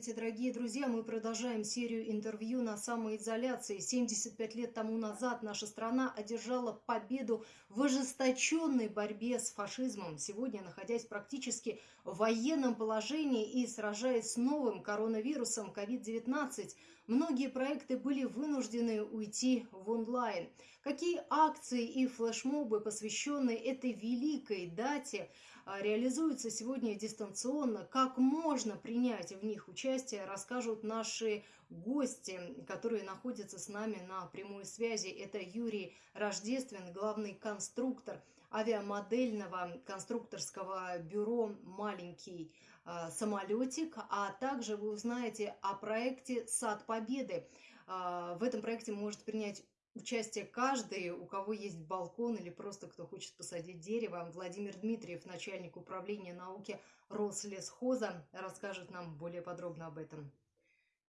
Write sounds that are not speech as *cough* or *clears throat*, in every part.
Здравствуйте, дорогие друзья! Мы продолжаем серию интервью на самоизоляции. 75 лет тому назад наша страна одержала победу в ожесточенной борьбе с фашизмом. Сегодня, находясь практически в военном положении и сражаясь с новым коронавирусом COVID-19, многие проекты были вынуждены уйти в онлайн. Какие акции и флешмобы, посвященные этой великой дате, реализуются сегодня дистанционно, как можно принять в них участие, расскажут наши гости, которые находятся с нами на прямой связи. Это Юрий Рождествен, главный конструктор авиамодельного конструкторского бюро «Маленький а, самолетик», а также вы узнаете о проекте «Сад Победы». А, в этом проекте может принять участие каждый, у кого есть балкон или просто кто хочет посадить дерево. Владимир Дмитриев, начальник управления науки Рослесхоза, расскажет нам более подробно об этом.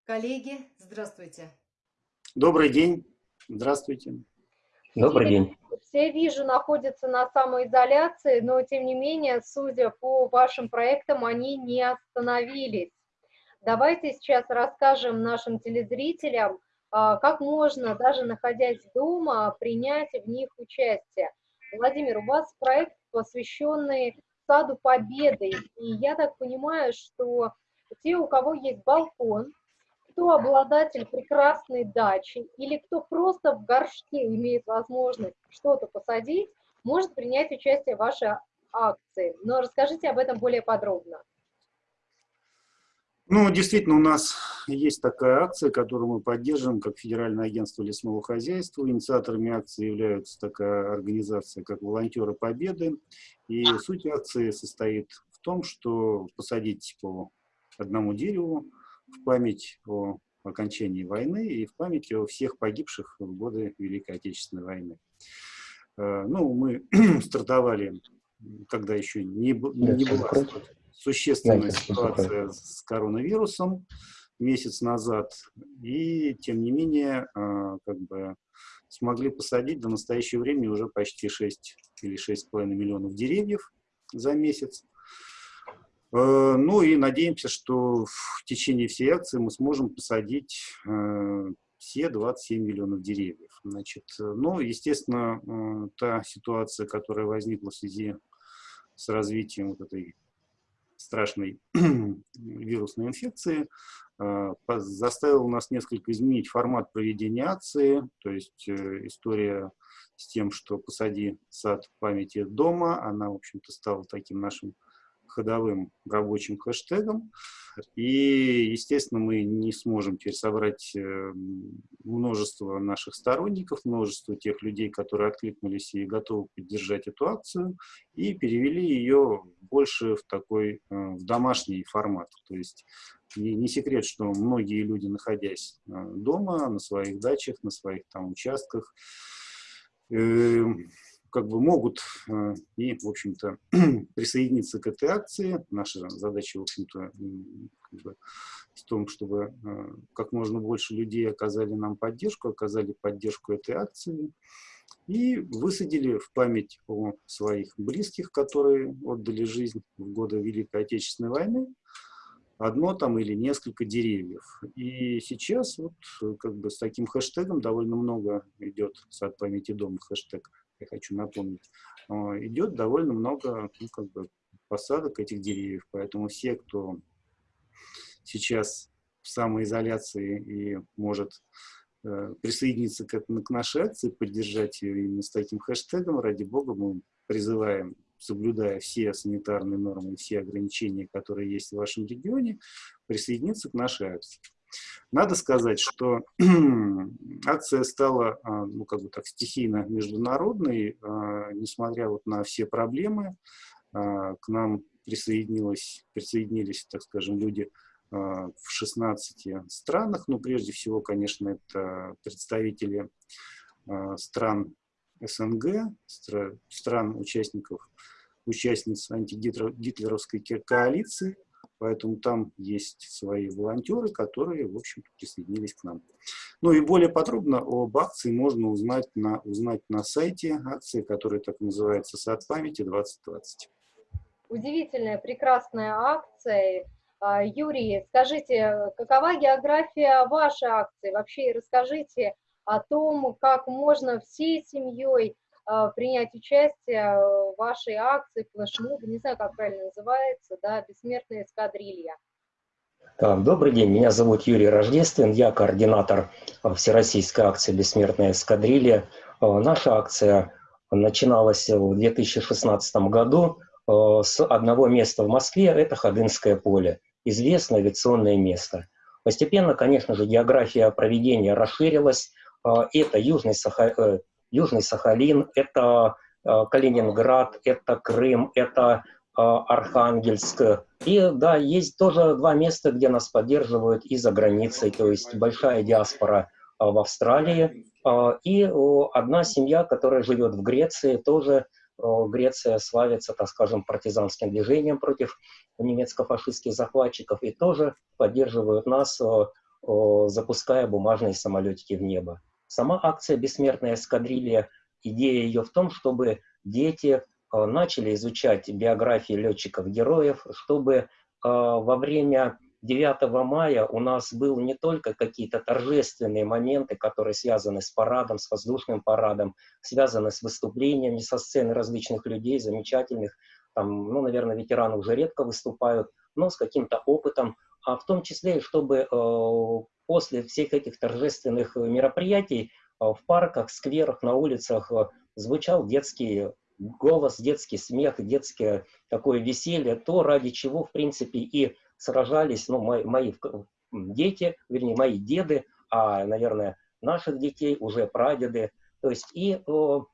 Коллеги, здравствуйте. Добрый день. Здравствуйте. Добрый день. Все, вижу, находятся на самоизоляции, но тем не менее, судя по вашим проектам, они не остановились. Давайте сейчас расскажем нашим телезрителям, как можно, даже находясь дома, принять в них участие. Владимир, у вас проект, посвященный Саду Победы, и я так понимаю, что те, у кого есть балкон, кто обладатель прекрасной дачи или кто просто в горшке имеет возможность что-то посадить, может принять участие в вашей акции. Но расскажите об этом более подробно. Ну, действительно, у нас есть такая акция, которую мы поддерживаем, как Федеральное агентство лесного хозяйства. Инициаторами акции являются такая организация, как «Волонтеры Победы». И суть акции состоит в том, что посадить по одному дереву в память о окончании войны и в память о всех погибших в годы Великой Отечественной войны. Э, ну, мы *clears throat* стартовали, когда еще не, не была существенная ситуация с коронавирусом месяц назад, и тем не менее, а, как бы смогли посадить до настоящего времени уже почти 6 или 6,5 миллионов деревьев за месяц. Э, ну и надеемся, что в течение всей акции мы сможем посадить э, все 27 миллионов деревьев. Значит, ну, естественно, та ситуация, которая возникла в связи с развитием вот этой страшной *clears throat* вирусной инфекции, а, заставил нас несколько изменить формат проведения акции, то есть э, история с тем, что «Посади сад памяти дома», она, в общем-то, стала таким нашим ходовым рабочим хэштегом. И, естественно, мы не сможем теперь собрать э, множество наших сторонников, множество тех людей, которые откликнулись и готовы поддержать эту акцию, и перевели ее больше в такой, э, в домашний формат. То есть не, секрет, что многие люди, находясь э, дома, на своих дачах, на своих там участках, как бы могут э, и, в общем-то, *clears throat* присоединиться к этой акции. Наша задача, в общем-то, как бы, в том, чтобы э, как можно больше людей оказали нам поддержку, оказали поддержку этой акции и высадили в память о своих близких, которые отдали жизнь в годы Великой Отечественной войны, одно там или несколько деревьев. И сейчас вот как бы с таким хэштегом довольно много идет сад памяти дома хэштег я хочу напомнить, а, идет довольно много ну, как бы посадок этих деревьев. Поэтому все, кто сейчас в самоизоляции и может э, присоединиться к, к нашей акции, поддержать ее именно с таким хэштегом, ради бога, мы призываем, соблюдая все санитарные нормы все ограничения, которые есть в вашем регионе, присоединиться к нашей акции. Надо сказать, что *clears throat* акция стала, а, ну, как бы так, стихийно международной, а, несмотря вот на все проблемы. А, к нам присоединилось, присоединились, так скажем, люди в 16 странах. Ну, прежде всего, конечно, это представители стран СНГ, стран участников, участниц антигитлеровской коалиции, Поэтому там есть свои волонтеры, которые, в общем присоединились к нам. Ну и более подробно об акции можно узнать на, узнать на сайте акции, которая так называется «Сад памяти 2020». Удивительная, прекрасная акция. А, Юрий, скажите, какова география вашей акции? Вообще расскажите о том, как можно всей семьей принять участие в вашей акции, флешмоб, не знаю, как правильно называется, да, «Бессмертная эскадрилья». Так, добрый день, меня зовут Юрий Рождествен, я координатор Всероссийской акции «Бессмертная эскадрилья». Наша акция начиналась в 2016 году с одного места в Москве, это Ходынское поле известное авиационное место. Постепенно, конечно же, география проведения расширилась. А, это Южный, Саха... Э, Южный Сахалин, это а, Калининград, это Крым, это а, Архангельск. И да, есть тоже два места, где нас поддерживают и за границей, то есть большая диаспора в Австралии и одна семья, которая живет в Греции, тоже Греция славится, так скажем, партизанским движением против немецко-фашистских захватчиков и тоже поддерживают нас, запуская бумажные самолетики в небо. Сама акция «Бессмертная эскадрилья», идея ее в том, чтобы дети начали изучать биографии летчиков-героев, чтобы во время 9 мая у нас был не только какие-то торжественные моменты, которые связаны с парадом, с воздушным парадом, связаны с выступлениями со сцены различных людей, замечательных, там, ну, наверное, ветераны уже редко выступают, но с каким-то опытом, а в том числе, чтобы э, после всех этих торжественных мероприятий э, в парках, скверах, на улицах э, звучал детский голос, детский смех, детское такое веселье, то, ради чего, в принципе, и сражались, ну, мои, мои дети, вернее, мои деды, а, наверное, наших детей, уже прадеды. То есть и о,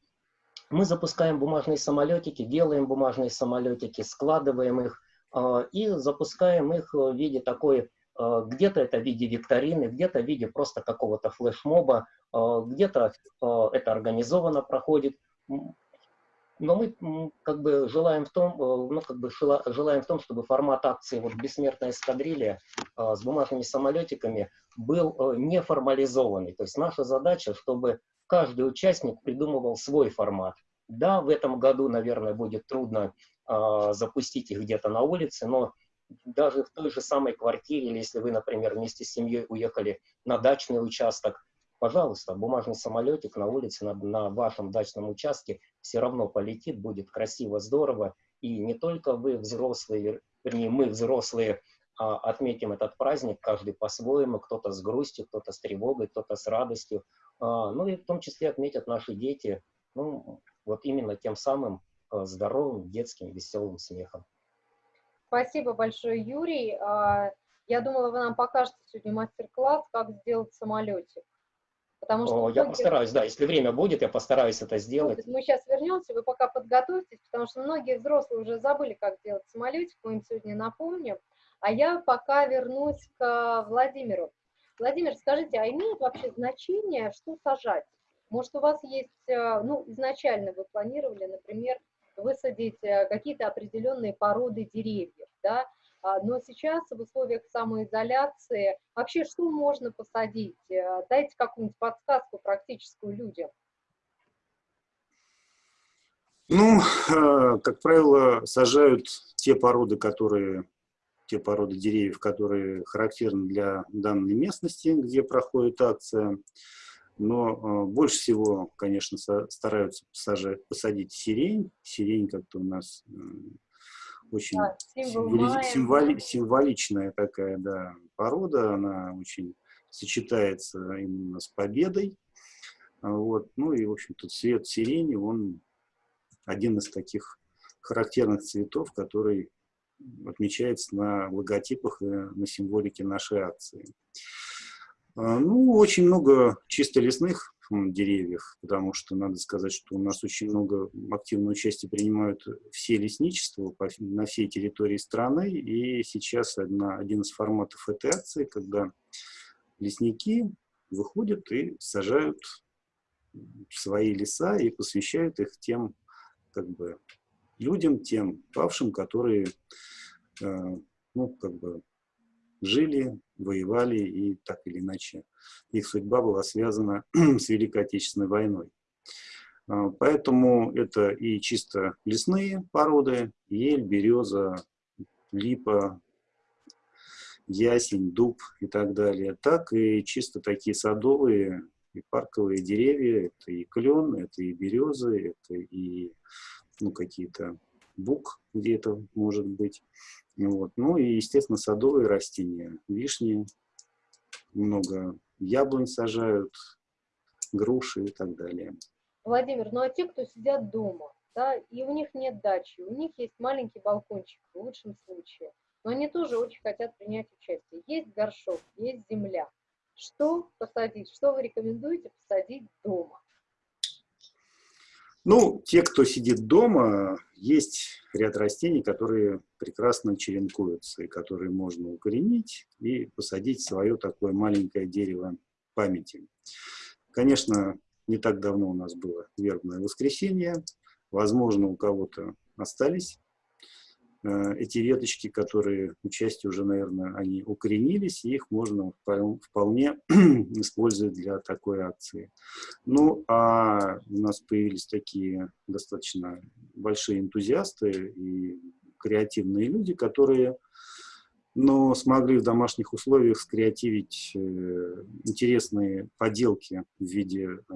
мы запускаем бумажные самолетики, делаем бумажные самолетики, складываем их э, и запускаем их в виде такой, э, где-то это в виде викторины, где-то в виде просто какого-то флешмоба, э, где-то это организованно проходит но мы как бы желаем в том, э, ну, как бы желаем в том, чтобы формат акции вот «Бессмертная эскадрилья» с бумажными самолетиками был э, не формализованный. То есть наша задача, чтобы каждый участник придумывал свой формат. Да, в этом году, наверное, будет трудно запустить их где-то на улице, но даже в той же самой квартире, или если вы, например, вместе с семьей уехали на дачный участок, пожалуйста, бумажный самолетик на улице, на, на вашем дачном участке все равно полетит, будет красиво, здорово. И не только вы взрослые, вернее, мы взрослые а, отметим этот праздник, каждый по-своему, кто-то с грустью, кто-то с тревогой, кто-то с радостью. А, ну и в том числе отметят наши дети, ну, вот именно тем самым а, здоровым, детским, веселым смехом. Спасибо большое, Юрий. А, я думала, вы нам покажете сегодня мастер-класс, как сделать самолетик. Потому что я многие... постараюсь, да, если время будет, я постараюсь это сделать. Мы сейчас вернемся, вы пока подготовьтесь, потому что многие взрослые уже забыли, как делать самолетик, мы им сегодня напомним. А я пока вернусь к Владимиру. Владимир, скажите, а имеет вообще значение, что сажать? Может, у вас есть, э, ну, изначально вы планировали, например, высадить э, какие-то определенные породы деревьев, да, а, но сейчас в условиях самоизоляции вообще что можно посадить? Э, дайте какую-нибудь подсказку практическую людям. Ну, э, как правило, сажают те породы, которые, те породы деревьев, которые характерны для данной местности, где проходит акция. Но э, больше всего, конечно, стараются посажать, посадить сирень. Сирень как-то у нас очень да, символи, символи, символичная такая да, порода, она очень сочетается именно с победой. Вот. Ну и, в общем-то, цвет сирени, он один из таких характерных цветов, который отмечается на логотипах и на символике нашей акции. А, ну, очень много чисто лесных деревьев, потому что надо сказать, что у нас очень много активного участия принимают все лесничества на всей территории страны, и сейчас одна, один из форматов этой акции, когда лесники выходят и сажают свои леса и посвящают их тем как бы, людям, тем павшим, которые э, ну, как бы, жили, воевали, и так или иначе их судьба была связана *clears throat* с Великой Отечественной войной. А, поэтому это и чисто лесные породы, ель, береза, липа, ясень, дуб и так далее, так и чисто такие садовые и парковые деревья. Это и клен, это и березы, это и ну, какие-то бук где-то может быть. Вот. Ну и, естественно, садовые растения, вишни, много яблонь сажают, груши и так далее. Владимир, ну а те, кто сидят дома, да, и у них нет дачи, у них есть маленький балкончик в лучшем случае, но они тоже очень хотят принять участие. Есть горшок, есть земля. Что посадить, что вы рекомендуете посадить дома? Ну, те, кто сидит дома, есть ряд растений, которые прекрасно черенкуются, и которые можно укоренить и посадить свое такое маленькое дерево памяти. Конечно, не так давно у нас было вербное воскресенье. Возможно, у кого-то остались эти веточки, которые у части уже, наверное, они укоренились, и их можно вполне *clears throat* использовать для такой акции. Ну, а у нас появились такие достаточно большие энтузиасты и креативные люди, которые но смогли в домашних условиях скреативить э, интересные поделки в виде э,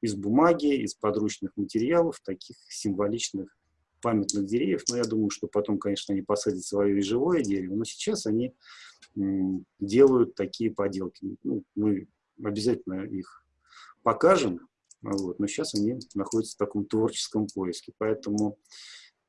из бумаги, из подручных материалов, таких символичных памятных деревьев, но я думаю, что потом, конечно, они посадят свое и живое дерево, но сейчас они делают такие поделки. Ну, мы обязательно их покажем, вот, но сейчас они находятся в таком творческом поиске. Поэтому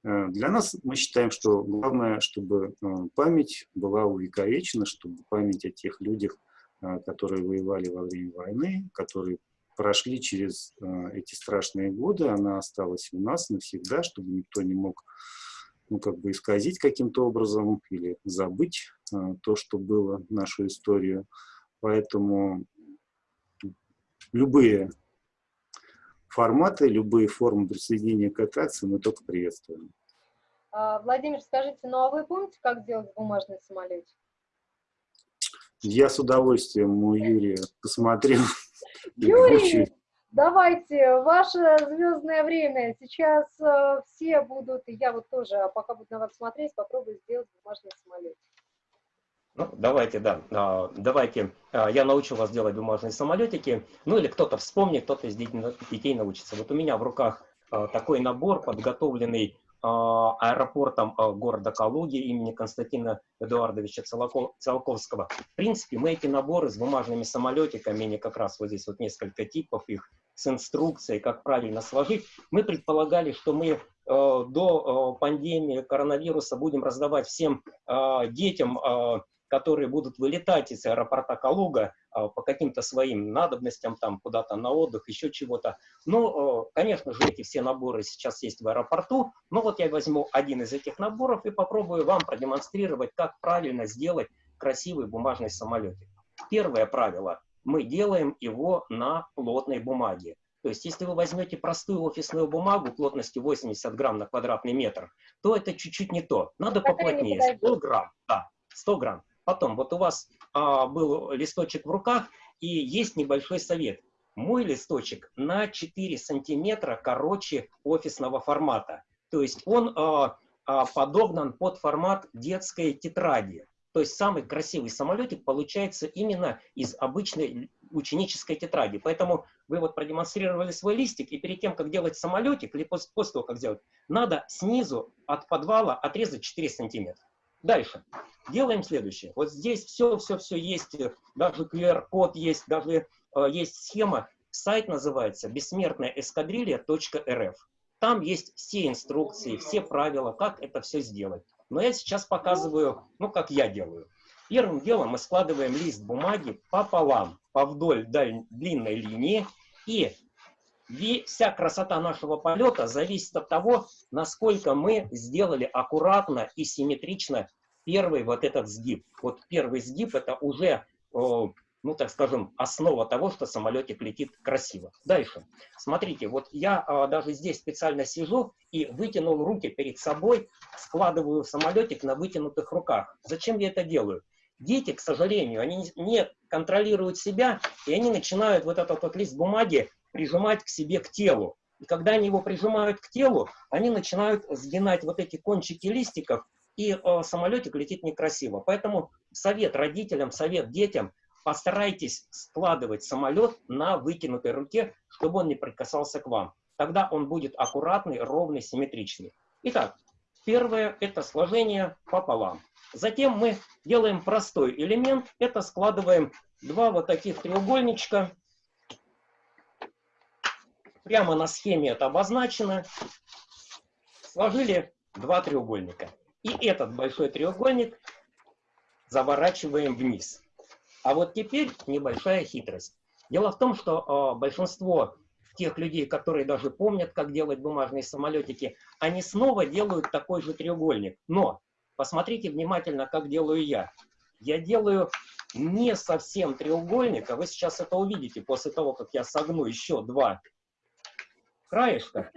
э, для нас мы считаем, что главное, чтобы э, память была увековечена, чтобы память о тех людях, э, которые воевали во время войны, которые прошли через э, эти страшные годы, она осталась у нас навсегда, чтобы никто не мог ну, как бы исказить каким-то образом или забыть э, то, что было, нашу историю. Поэтому любые форматы, любые формы присоединения к этой акции мы только приветствуем. А, Владимир, скажите, ну а вы помните, как делать бумажный самолетик? Я с удовольствием у Юрия посмотрел. Юрий, давайте, ваше звездное время. Сейчас э, все будут, и я вот тоже, пока буду на вас смотреть, попробую сделать бумажный самолет. Ну, давайте, да, а, давайте, а, я научу вас делать бумажные самолетики, ну или кто-то вспомнит, кто-то из детей научится. Вот у меня в руках а, такой набор, подготовленный аэропортом а, города Калуги имени Константина Эдуардовича Циолковского. В принципе, мы эти наборы с бумажными самолетиками, они как раз вот здесь вот несколько типов их, с инструкцией, как правильно сложить, мы предполагали, что мы э, до э, пандемии коронавируса будем раздавать всем э, детям которые будут вылетать из аэропорта Калуга а, по каким-то своим надобностям, там куда-то на отдых, еще чего-то. Ну, конечно же, эти все наборы сейчас есть в аэропорту, но вот я возьму один из этих наборов и попробую вам продемонстрировать, как правильно сделать красивый бумажный самолетик. Первое правило. Мы делаем его на плотной бумаге. То есть, если вы возьмете простую офисную бумагу плотностью 80 грамм на квадратный метр, то это чуть-чуть не то. Надо поплотнее, 100 грамм. Да, 100 грамм. Потом, вот у вас а, был листочек в руках, и есть небольшой совет. Мой листочек на 4 сантиметра короче офисного формата. То есть он а, а, подогнан под формат детской тетради. То есть самый красивый самолетик получается именно из обычной ученической тетради. Поэтому вы вот продемонстрировали свой листик, и перед тем, как делать самолетик, или после, после того, как сделать, надо снизу от подвала отрезать 4 сантиметра. Дальше. Делаем следующее. Вот здесь все-все-все есть, даже QR-код есть, даже э, есть схема. Сайт называется бессмертная Там есть все инструкции, все правила, как это все сделать. Но я сейчас показываю, ну, как я делаю. Первым делом мы складываем лист бумаги пополам, по вдоль длинной линии, и вся красота нашего полета зависит от того, насколько мы сделали аккуратно и симметрично первый вот этот сгиб. Вот первый сгиб это уже, ну так скажем, основа того, что самолетик летит красиво. Дальше. Смотрите, вот я а, даже здесь специально сижу и вытянул руки перед собой, складываю самолетик на вытянутых руках. Зачем я это делаю? Дети, к сожалению, они не контролируют себя, и они начинают вот этот вот лист бумаги прижимать к себе, к телу. И когда они его прижимают к телу, они начинают сгинать вот эти кончики листиков и э, самолетик летит некрасиво. Поэтому совет родителям, совет детям, постарайтесь складывать самолет на вытянутой руке, чтобы он не прикасался к вам. Тогда он будет аккуратный, ровный, симметричный. Итак, первое – это сложение пополам. Затем мы делаем простой элемент. Это складываем два вот таких треугольничка. Прямо на схеме это обозначено. Сложили два треугольника. И этот большой треугольник заворачиваем вниз. А вот теперь небольшая хитрость. Дело в том, что э, большинство тех людей, которые даже помнят, как делать бумажные самолетики, они снова делают такой же треугольник. Но посмотрите внимательно, как делаю я. Я делаю не совсем треугольник, а вы сейчас это увидите после того, как я согну еще два краешка.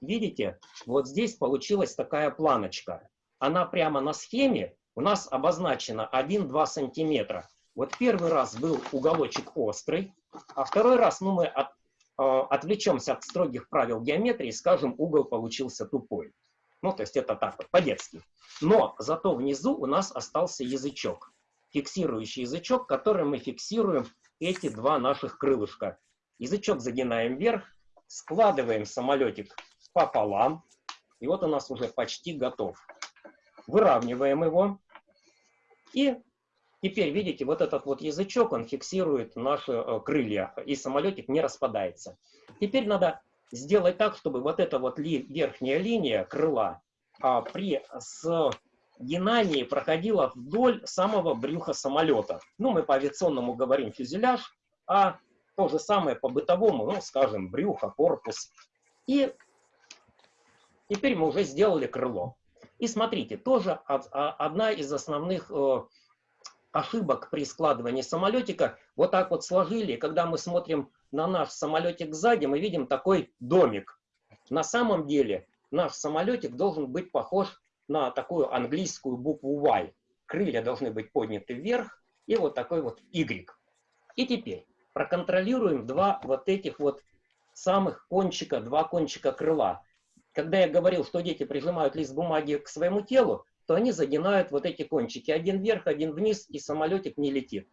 Видите, вот здесь получилась такая планочка. Она прямо на схеме у нас обозначена 1-2 сантиметра. Вот первый раз был уголочек острый, а второй раз, ну, мы от, э, отвлечемся от строгих правил геометрии, скажем, угол получился тупой. Ну, то есть это так, по-детски. Но зато внизу у нас остался язычок, фиксирующий язычок, которым мы фиксируем эти два наших крылышка. Язычок загинаем вверх, складываем самолетик пополам, и вот у нас уже почти готов. Выравниваем его, и Теперь, видите, вот этот вот язычок, он фиксирует наши э, крылья, и самолетик не распадается. Теперь надо сделать так, чтобы вот эта вот ли, верхняя линия крыла а, при сгинании проходила вдоль самого брюха самолета. Ну, мы по авиационному говорим фюзеляж, а то же самое по бытовому, ну, скажем, брюхо, корпус. И теперь мы уже сделали крыло. И смотрите, тоже а, одна из основных э, ошибок при складывании самолетика. Вот так вот сложили, когда мы смотрим на наш самолетик сзади, мы видим такой домик. На самом деле наш самолетик должен быть похож на такую английскую букву Y. Крылья должны быть подняты вверх и вот такой вот Y. И теперь проконтролируем два вот этих вот самых кончика, два кончика крыла. Когда я говорил, что дети прижимают лист бумаги к своему телу, то они загинают вот эти кончики. Один вверх, один вниз, и самолетик не летит.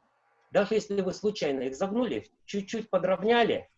Даже если вы случайно их загнули, чуть-чуть подровняли,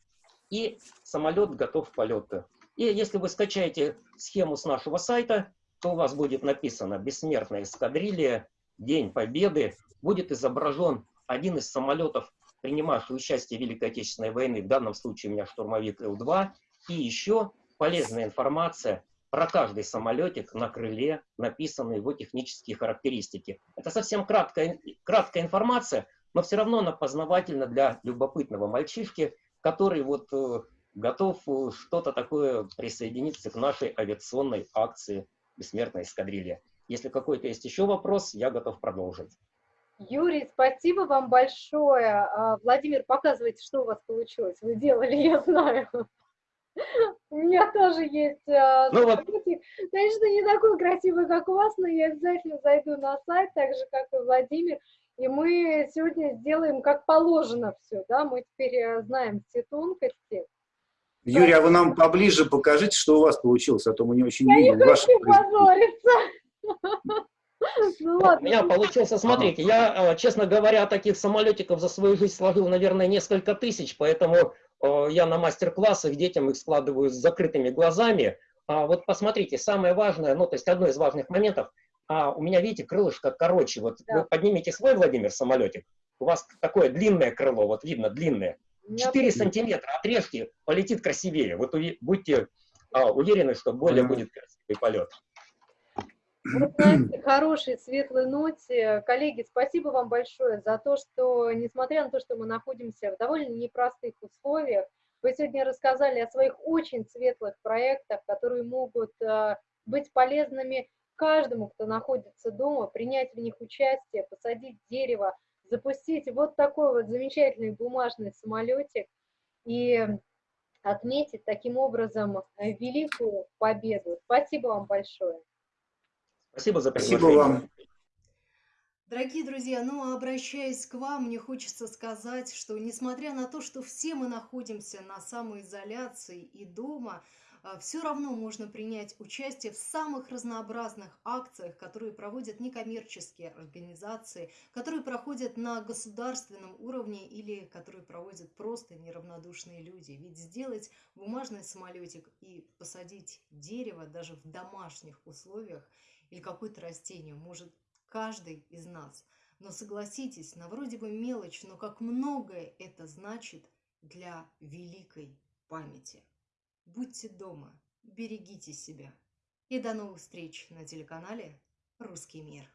и самолет готов к полету. И если вы скачаете схему с нашего сайта, то у вас будет написано «Бессмертная эскадрилья», «День Победы». Будет изображен один из самолетов, принимавший участие в Великой Отечественной войны, в данном случае у меня штурмовик Ил-2, и еще полезная информация про каждый самолетик на крыле написаны его технические характеристики. Это совсем краткая, краткая информация, но все равно она познавательна для любопытного мальчишки, который вот э, готов э, что-то такое присоединиться к нашей авиационной акции «Бессмертная эскадрилья». Если какой-то есть еще вопрос, я готов продолжить. Юрий, спасибо вам большое. А, Владимир, показывайте, что у вас получилось. Вы делали, *laughs* я знаю. У меня тоже есть э, ну, вот... Конечно, не такой красивый, как у вас, но я обязательно зайду на сайт, так же, как и Владимир, и мы сегодня сделаем как положено все, да, мы теперь э, знаем все тонкости. Юрий, а вы нам поближе покажите, что у вас получилось, а то мы не очень я видим. Я не хочу позориться. *laughs* Ну, ладно. У меня получился, смотрите, я, э, честно говоря, таких самолетиков за свою жизнь сложил, наверное, несколько тысяч, поэтому Э, я на мастер-классах детям их складываю с закрытыми глазами. А вот посмотрите, самое важное, ну, то есть одно из важных моментов, а у меня, видите, крылышко короче. Вот да. вы поднимите свой, Владимир, самолетик, у вас такое длинное крыло, вот видно, длинное. 4 сантиметра отрежьте, полетит красивее. Вот будьте а, уверены, что более будет красивый полет. Вот на этой хорошей, светлой ноте, коллеги, спасибо вам большое за то, что, несмотря на то, что мы находимся в довольно непростых условиях, вы сегодня рассказали о своих очень светлых проектах, которые могут э, быть полезными каждому, кто находится дома, принять в них участие, посадить дерево, запустить вот такой вот замечательный бумажный самолетик и отметить таким образом великую победу. Спасибо вам большое. Спасибо за приглашение. Спасибо вам. Дорогие друзья, ну, обращаясь к вам, мне хочется сказать, что несмотря на то, что все мы находимся на самоизоляции и дома, все равно можно принять участие в самых разнообразных акциях, которые проводят некоммерческие организации, которые проходят на государственном уровне или которые проводят просто неравнодушные люди. Ведь сделать бумажный самолетик и посадить дерево даже в домашних условиях или какое-то растение может каждый из нас. Но согласитесь, на вроде бы мелочь, но как многое это значит для великой памяти. Будьте дома, берегите себя. И до новых встреч на телеканале «Русский мир».